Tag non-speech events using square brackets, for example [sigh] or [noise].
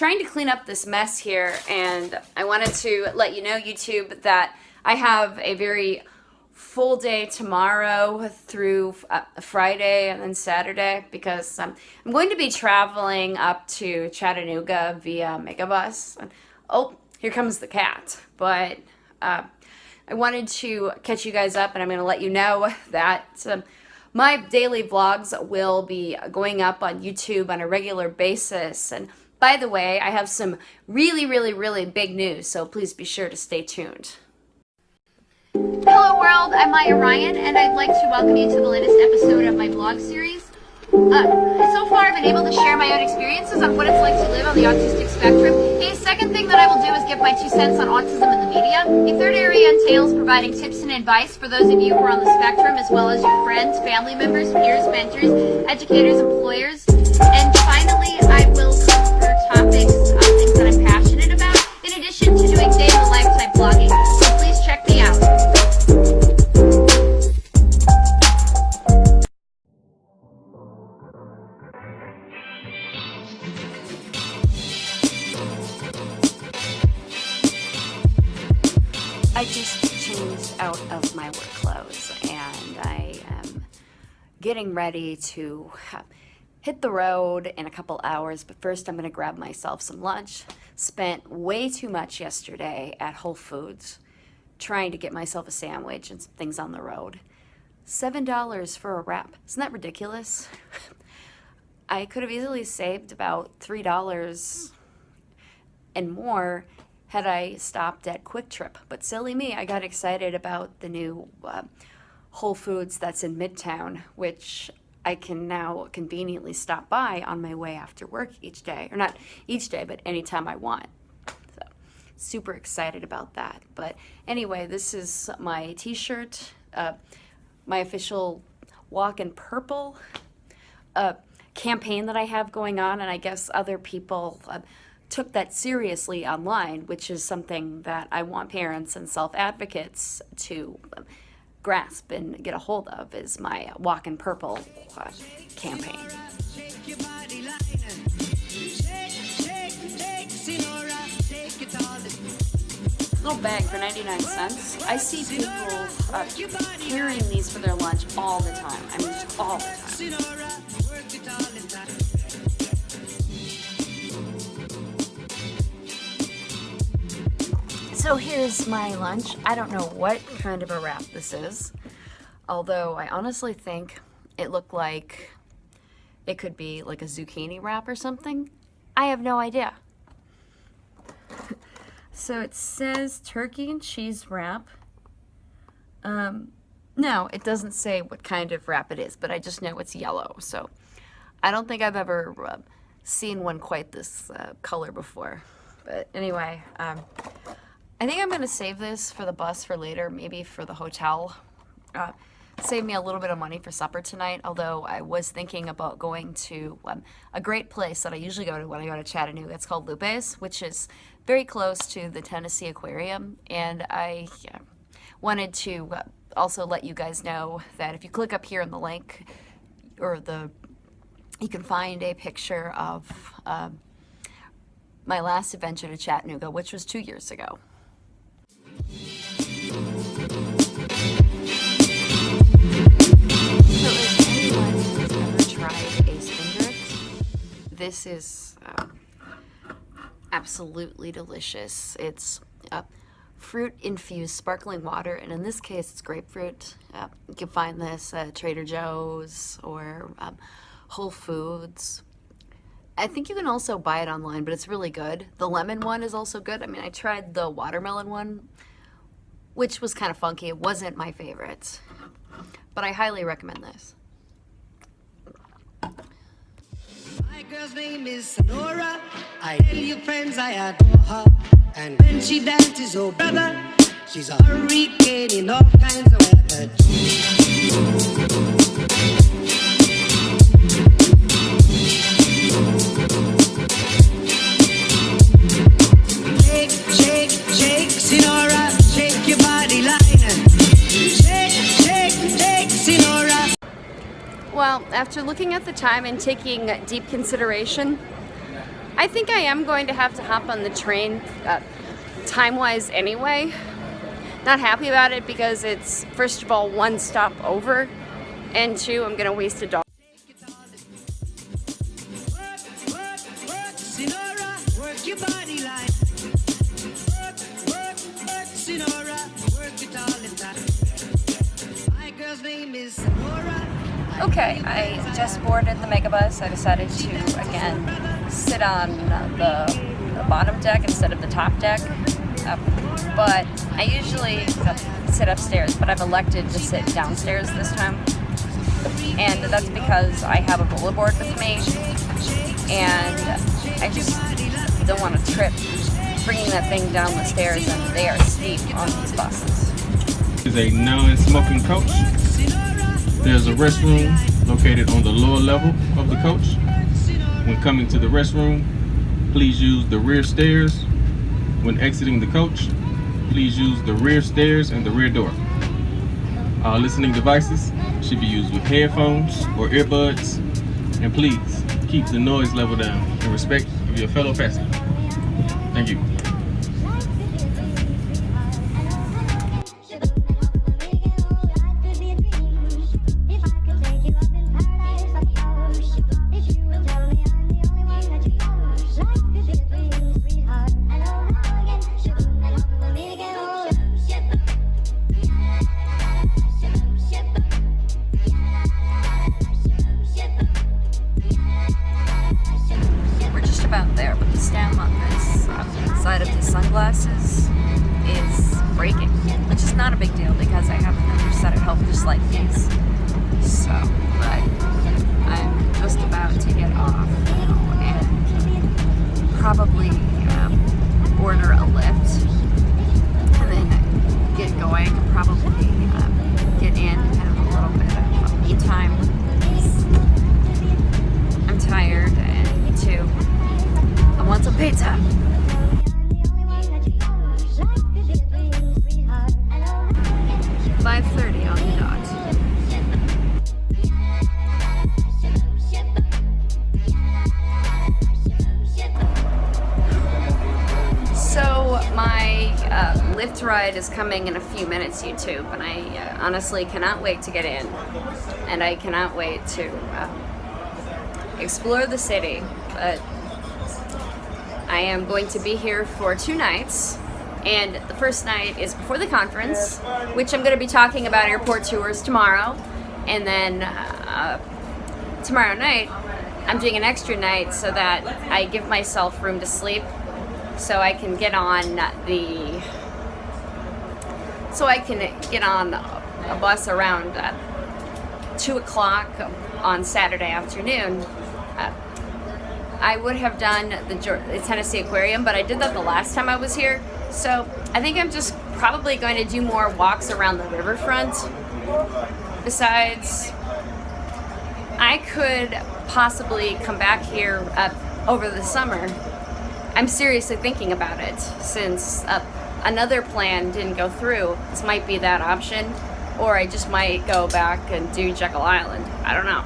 trying to clean up this mess here and I wanted to let you know YouTube that I have a very full day tomorrow through uh, Friday and then Saturday because um, I'm going to be traveling up to Chattanooga via Megabus. Oh, here comes the cat. But uh, I wanted to catch you guys up and I'm going to let you know [laughs] that um, my daily vlogs will be going up on YouTube on a regular basis. And by the way, I have some really, really, really big news, so please be sure to stay tuned. Hello world, I'm Maya Ryan, and I'd like to welcome you to the latest episode of my vlog series. Uh, so far, I've been able to share my own experiences on what it's like to live on the autistic spectrum. A second thing that I will do is give my two cents on autism in the media. A third area entails providing tips and advice for those of you who are on the spectrum, as well as your friends, family members, peers, mentors, educators, employers. And finally, I will topics on uh, things that I'm passionate about, in addition to doing day-in-the-life type vlogging. So please check me out. I just changed out of my work clothes and I am getting ready to hit the road in a couple hours, but first I'm gonna grab myself some lunch. Spent way too much yesterday at Whole Foods trying to get myself a sandwich and some things on the road. $7 for a wrap. Isn't that ridiculous? [laughs] I could have easily saved about $3 and more had I stopped at QuikTrip. But silly me, I got excited about the new uh, Whole Foods that's in Midtown, which I can now conveniently stop by on my way after work each day. Or not each day, but anytime I want. So, super excited about that. But anyway, this is my t-shirt, uh, my official Walk in Purple uh, campaign that I have going on, and I guess other people uh, took that seriously online, which is something that I want parents and self-advocates to grasp and get a hold of is my Walk in Purple campaign. Little bag for 99 cents. I see people uh, carrying these for their lunch all the time. I mean, all the time. So here's my lunch. I don't know what kind of a wrap this is, although I honestly think it looked like it could be like a zucchini wrap or something. I have no idea. [laughs] so it says turkey and cheese wrap. Um, no, it doesn't say what kind of wrap it is, but I just know it's yellow. So I don't think I've ever uh, seen one quite this uh, color before. But anyway, um, I think I'm going to save this for the bus for later, maybe for the hotel. Uh, save me a little bit of money for supper tonight, although I was thinking about going to um, a great place that I usually go to when I go to Chattanooga. It's called Lupe's, which is very close to the Tennessee Aquarium, and I yeah, wanted to uh, also let you guys know that if you click up here in the link, or the, you can find a picture of uh, my last adventure to Chattanooga, which was two years ago. This is uh, absolutely delicious. It's uh, fruit-infused sparkling water, and in this case, it's grapefruit. Uh, you can find this at Trader Joe's or um, Whole Foods. I think you can also buy it online, but it's really good. The lemon one is also good. I mean, I tried the watermelon one, which was kind of funky. It wasn't my favorite, but I highly recommend this. My girl's name is Senora. I tell you friends I adore her. And when she dances, oh brother, she's a hurricane in all kinds of weather. Well, after looking at the time and taking deep consideration, I think I am going to have to hop on the train uh, time-wise anyway. Not happy about it because it's, first of all, one stop over, and two, I'm gonna waste a dollar. Okay, I just boarded the megabus. I decided to again sit on the, the bottom deck instead of the top deck. Uh, but I usually sit upstairs, but I've elected to sit downstairs this time. And that's because I have a bullet rollerboard with me, and I just don't want to trip bringing that thing down the stairs, and they are steep on these buses. is a non-smoking coach. There's a restroom located on the lower level of the coach. When coming to the restroom, please use the rear stairs. When exiting the coach, please use the rear stairs and the rear door. All listening devices should be used with headphones or earbuds. And please keep the noise level down in respect of your fellow passenger. Thank you. Uh, ride is coming in a few minutes, YouTube, and I uh, honestly cannot wait to get in, and I cannot wait to um, explore the city. But I am going to be here for two nights, and the first night is before the conference, which I'm going to be talking about airport tours tomorrow, and then uh, tomorrow night I'm doing an extra night so that I give myself room to sleep so I can get on the so I can get on a bus around uh, two o'clock on Saturday afternoon. Uh, I would have done the, the Tennessee Aquarium, but I did that the last time I was here. So I think I'm just probably going to do more walks around the riverfront. Besides, I could possibly come back here uh, over the summer. I'm seriously thinking about it since uh, another plan didn't go through. This might be that option, or I just might go back and do Jekyll Island. I don't know.